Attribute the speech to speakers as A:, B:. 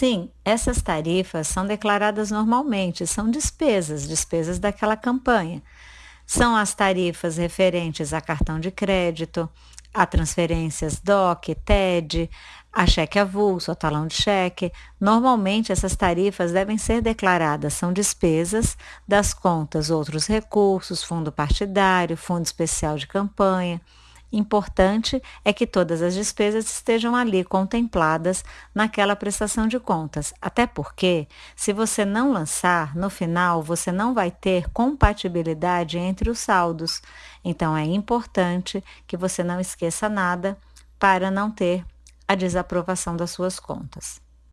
A: Sim, essas tarifas são declaradas normalmente, são despesas, despesas daquela campanha. São as tarifas referentes a cartão de crédito, a transferências DOC, TED, a cheque avulso, a talão de cheque. Normalmente, essas tarifas devem ser declaradas, são despesas das contas outros recursos, fundo partidário, fundo especial de campanha. Importante é que todas as despesas estejam ali contempladas naquela prestação de contas, até porque, se você não lançar, no final você não vai ter compatibilidade entre os saldos. Então é importante que você não esqueça nada para não ter a desaprovação das suas contas.